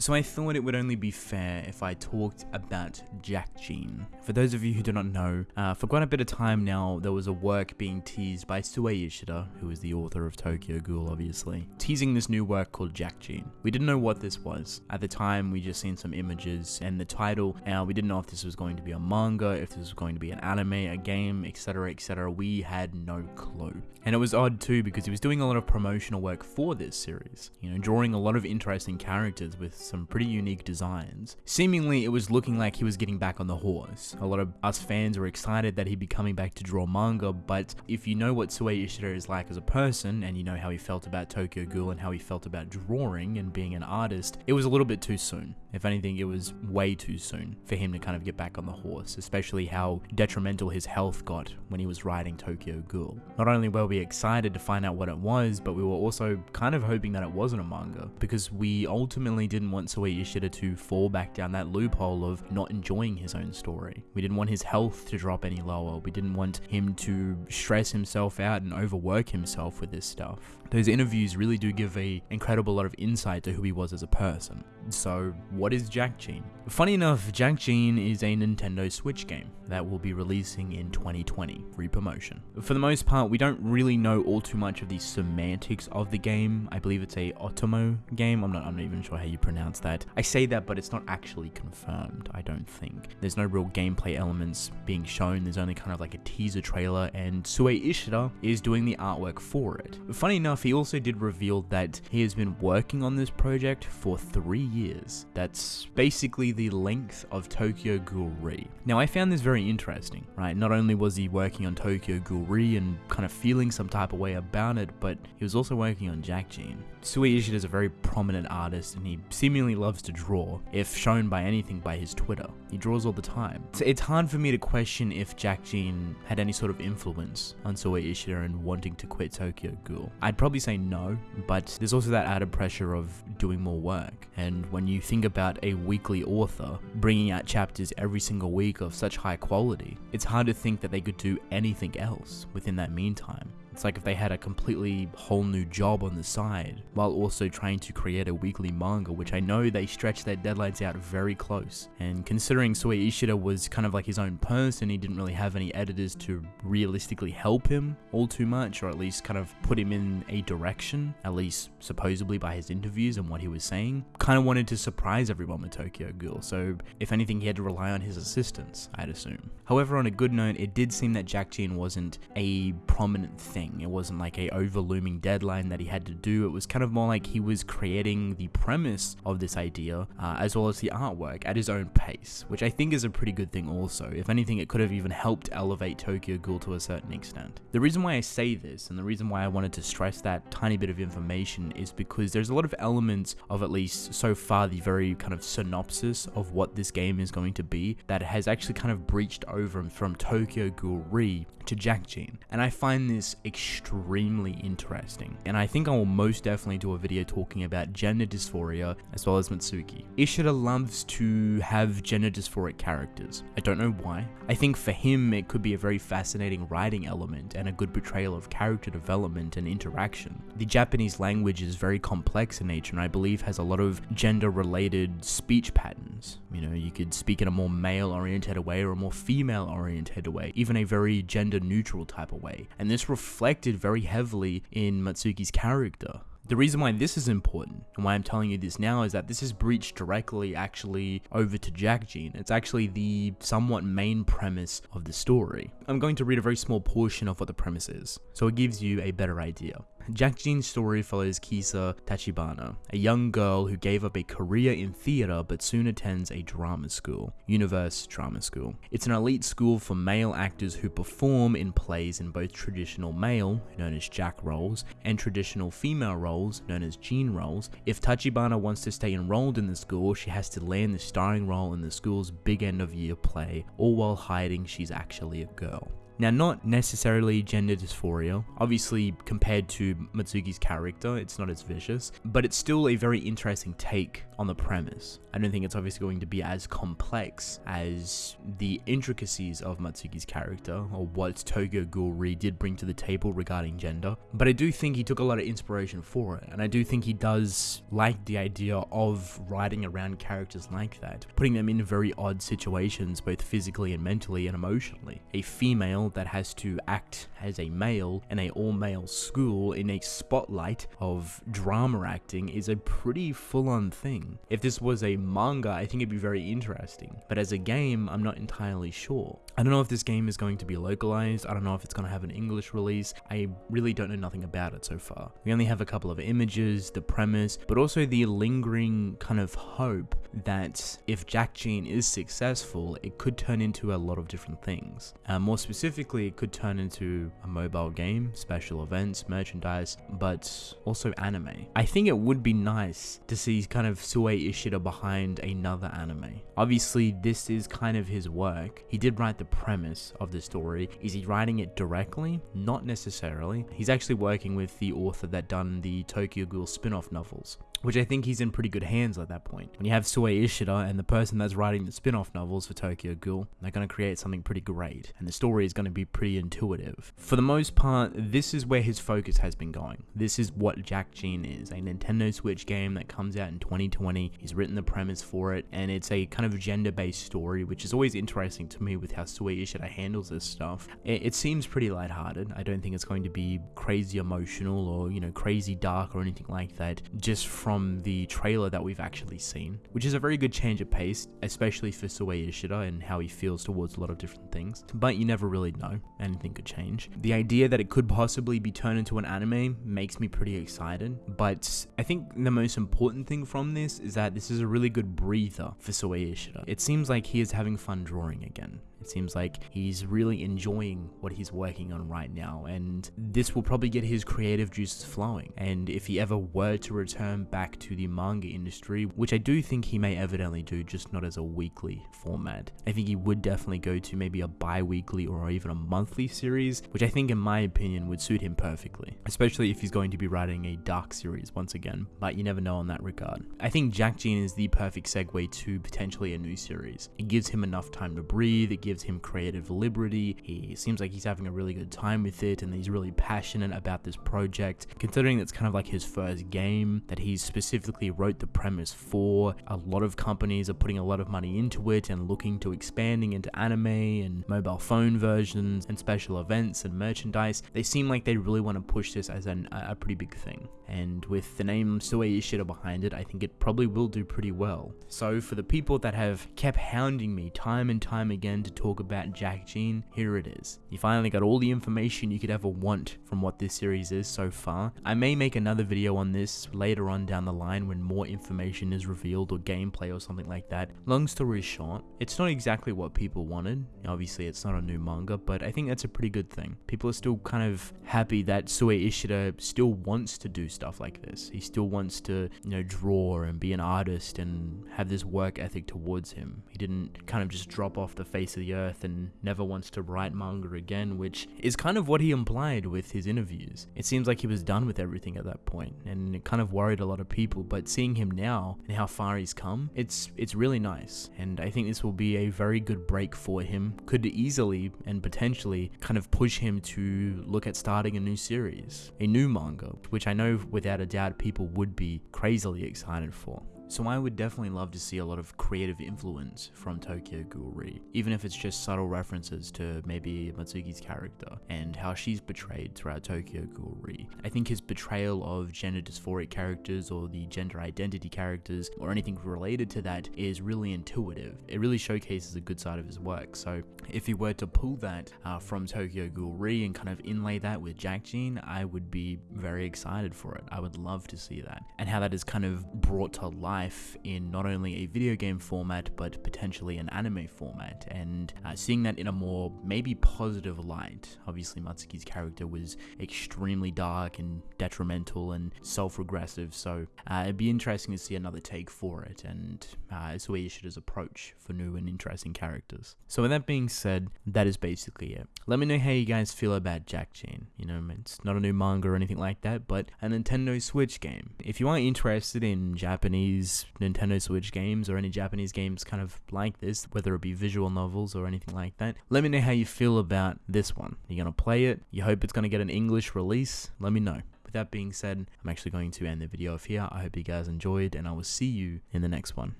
So I thought it would only be fair if I talked about Jack Jeanne. For those of you who do not know, uh, for quite a bit of time now, there was a work being teased by Sui Ishida, who is the author of Tokyo Ghoul, obviously, teasing this new work called Jack Jeanne. We didn't know what this was. At the time, we just seen some images and the title, and we didn't know if this was going to be a manga, if this was going to be an anime, a game, etc., etc. We had no clue. And it was odd too because he was doing a lot of promotional work for this series, you know, drawing a lot of interesting characters with some pretty unique designs. Seemingly, it was looking like he was getting back on the horse. A lot of us fans were excited that he'd be coming back to draw manga, but if you know what Sui Ishida is like as a person, and you know how he felt about Tokyo Ghoul and how he felt about drawing and being an artist, it was a little bit too soon. If anything, it was way too soon for him to kind of get back on the horse, especially how detrimental his health got when he was riding Tokyo Ghoul. Not only were we excited to find out what it was, but we were also kind of hoping that it wasn't a manga, because we ultimately didn't want Sui Ishida to fall back down that loophole of not enjoying his own story. We didn't want his health to drop any lower. We didn't want him to stress himself out and overwork himself with this stuff. Those interviews really do give a incredible lot of insight to who he was as a person. So, what is Jack Jeanne? Funny enough, Jack Jeanne is a Nintendo Switch game that will be releasing in 2020, free promotion. For the most part, we don't really know all too much of the semantics of the game. I believe it's a Otomo game. I'm not, I'm not even sure how you pronounce that. I say that, but it's not actually confirmed, I don't think. There's no real gameplay elements being shown. There's only kind of like a teaser trailer, and Sui Ishida is doing the artwork for it. Funny enough, he also did reveal that he has been working on this project for three years. That's basically the length of Tokyo Ghoul Re. Now, I found this very interesting, right? Not only was he working on Tokyo Ghoul Re and kind of feeling some type of way about it, but he was also working on Jack Jeanne. Sui Ishida is a very prominent artist and he seemingly loves to draw, if shown by anything by his Twitter. He draws all the time. So it's hard for me to question if Jack Jeanne had any sort of influence on Sui Ishida and wanting to quit Tokyo Ghoul. I'd probably say no, but there's also that added pressure of doing more work. And when you think about a weekly author bringing out chapters every single week of such high quality, it's hard to think that they could do anything else within that meantime. It's like if they had a completely whole new job on the side while also trying to create a weekly manga, which I know they stretch their deadlines out very close. And considering Sui Ishida was kind of like his own person, he didn't really have any editors to realistically help him all too much, or at least kind of put him in a direction, at least supposedly by his interviews and what he was saying. Kind of wanted to surprise everyone with Tokyo Ghoul, so if anything, he had to rely on his assistants, I'd assume. However, on a good note, it did seem that Jack Jeanne wasn't a prominent thing. It wasn't like a overlooming deadline that he had to do. It was kind of more like he was creating the premise of this idea uh, as well as the artwork at his own pace, which I think is a pretty good thing also. If anything, it could have even helped elevate Tokyo Ghoul to a certain extent. The reason why I say this and the reason why I wanted to stress that tiny bit of information is because there's a lot of elements of at least so far the very kind of synopsis of what this game is going to be that has actually kind of breached over from Tokyo Ghoul Re to Jack Jeanne. And I find this extremely interesting. And I think I will most definitely do a video talking about gender dysphoria as well as Mutsuki. Ishida loves to have gender dysphoric characters. I don't know why. I think for him it could be a very fascinating writing element and a good portrayal of character development and interaction. The Japanese language is very complex in nature and I believe has a lot of gender related speech patterns. You know, you could speak in a more male oriented way or a more female oriented way, even a very gender neutral type of way. And this reflected very heavily in Mutsuki's character. The reason why this is important and why I'm telling you this now is that this is breached directly actually over to Jack Jeanne. It's actually the somewhat main premise of the story. I'm going to read a very small portion of what the premise is, so it gives you a better idea. Jack Jeanne's story follows Kisa Tachibana, a young girl who gave up a career in theater but soon attends a drama school, Universe Drama School. It's an elite school for male actors who perform in plays in both traditional male, known as Jack roles, and traditional female roles, known as Jeanne roles. If Tachibana wants to stay enrolled in the school, she has to land the starring role in the school's big end of year play, all while hiding she's actually a girl. Now, not necessarily gender dysphoria. Obviously, compared to Mutsuki's character, it's not as vicious, but it's still a very interesting take on the premise. I don't think it's obviously going to be as complex as the intricacies of Mutsuki's character or what Tokyo Ghoul Re did bring to the table regarding gender, but I do think he took a lot of inspiration for it, and I do think he does like the idea of writing around characters like that, putting them in very odd situations, both physically and mentally and emotionally. A female that has to act as a male in a all male school in a spotlight of drama acting is a pretty full on thing. If this was a manga, I think it'd be very interesting. But as a game, I'm not entirely sure. I don't know if this game is going to be localized. I don't know if it's going to have an English release. I really don't know nothing about it so far. We only have a couple of images, the premise, but also the lingering kind of hope that if Jack Jeanne is successful, it could turn into a lot of different things. Uh, more specifically, it could turn into a mobile game, special events, merchandise, but also anime. I think it would be nice to see kind of Sui Ishida behind another anime. Obviously, this is kind of his work. He did write the premise of the story. Is he writing it directly? Not necessarily. He's actually working with the author that done the Tokyo Ghoul spin-off novels which I think he's in pretty good hands at that point. When you have Sui Ishida and the person that's writing the spin-off novels for Tokyo Ghoul, they're going to create something pretty great, and the story is going to be pretty intuitive. For the most part, this is where his focus has been going. This is what Jack Jeanne is, a Nintendo Switch game that comes out in 2020. He's written the premise for it, and it's a kind of gender-based story, which is always interesting to me with how Sui Ishida handles this stuff. It, seems pretty lighthearted. I don't think it's going to be crazy emotional or, you know, crazy dark or anything like that, just from from the trailer that we've actually seen, which is a very good change of pace, especially for Sui Ishida and how he feels towards a lot of different things. But you never really know, anything could change. The idea that it could possibly be turned into an anime makes me pretty excited, but I think the most important thing from this is that this is a really good breather for Sui Ishida. It seems like he is having fun drawing again. It seems like he's really enjoying what he's working on right now, and this will probably get his creative juices flowing. And if he ever were to return back to the manga industry, which I do think he may evidently do, just not as a weekly format, I think he would definitely go to maybe a bi weekly or even a monthly series, which I think, in my opinion, would suit him perfectly, especially if he's going to be writing a dark series once again. But you never know on that regard. I think Jack Jeanne is the perfect segue to potentially a new series. It gives him enough time to breathe, it gives him creative liberty. He seems like he's having a really good time with it and he's really passionate about this project. Considering it's kind of like his first game that he specifically wrote the premise for, a lot of companies are putting a lot of money into it and looking to expanding into anime and mobile phone versions and special events and merchandise. They seem like they really want to push this as an, a pretty big thing. And with the name Sui Ishida behind it, I think it probably will do pretty well. So for the people that have kept hounding me time and time again to talk about Jack Jeanne, here it is. You finally got all the information you could ever want from what this series is so far. I may make another video on this later on down the line when more information is revealed or gameplay or something like that. Long story short, it's not exactly what people wanted. Obviously, it's not a new manga, but I think that's a pretty good thing. People are still kind of happy that Sui Ishida still wants to do stuff like this. He still wants to, you know, draw and be an artist and have this work ethic towards him. He didn't kind of just drop off the face of the earth and never wants to write manga again, which is kind of what he implied with his interviews. It seems like he was done with everything at that point, and it kind of worried a lot of people. But seeing him now and how far he's come, it's it's really nice, and I think this will be a very good break for him. Could easily and potentially kind of push him to look at starting a new series, a new manga, which I know without a doubt people would be crazily excited for. So I would definitely love to see a lot of creative influence from Tokyo Ghoul Re, even if it's just subtle references to maybe Mutsuki's character and how she's portrayed throughout Tokyo Ghoul Re. I think his portrayal of gender dysphoric characters or the gender identity characters or anything related to that is really intuitive. It really showcases a good side of his work. So if he were to pull that uh, from Tokyo Ghoul Re and kind of inlay that with Jack Jeanne, I would be very excited for it. I would love to see that and how that is kind of brought to life life in not only a video game format but potentially an anime format, and uh, seeing that in a more maybe positive light. Obviously, Mutsuki's character was extremely dark and detrimental and self-regressive, so uh, it'd be interesting to see another take for it and uh, Sui Ishida's approach for new and interesting characters. So with that being said, that is basically it. Let me know how you guys feel about Jack Jeanne. You know, it's not a new manga or anything like that, but a Nintendo Switch game. If you are interested in Japanese Nintendo Switch games or any Japanese games kind of like this, whether it be visual novels or anything like that, let me know how you feel about this one. You're gonna play it? You hope it's gonna get an English release? Let me know. With that being said, I'm actually going to end the video off here. I hope you guys enjoyed, and I will see you in the next one.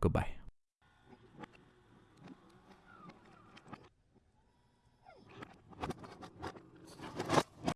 Goodbye.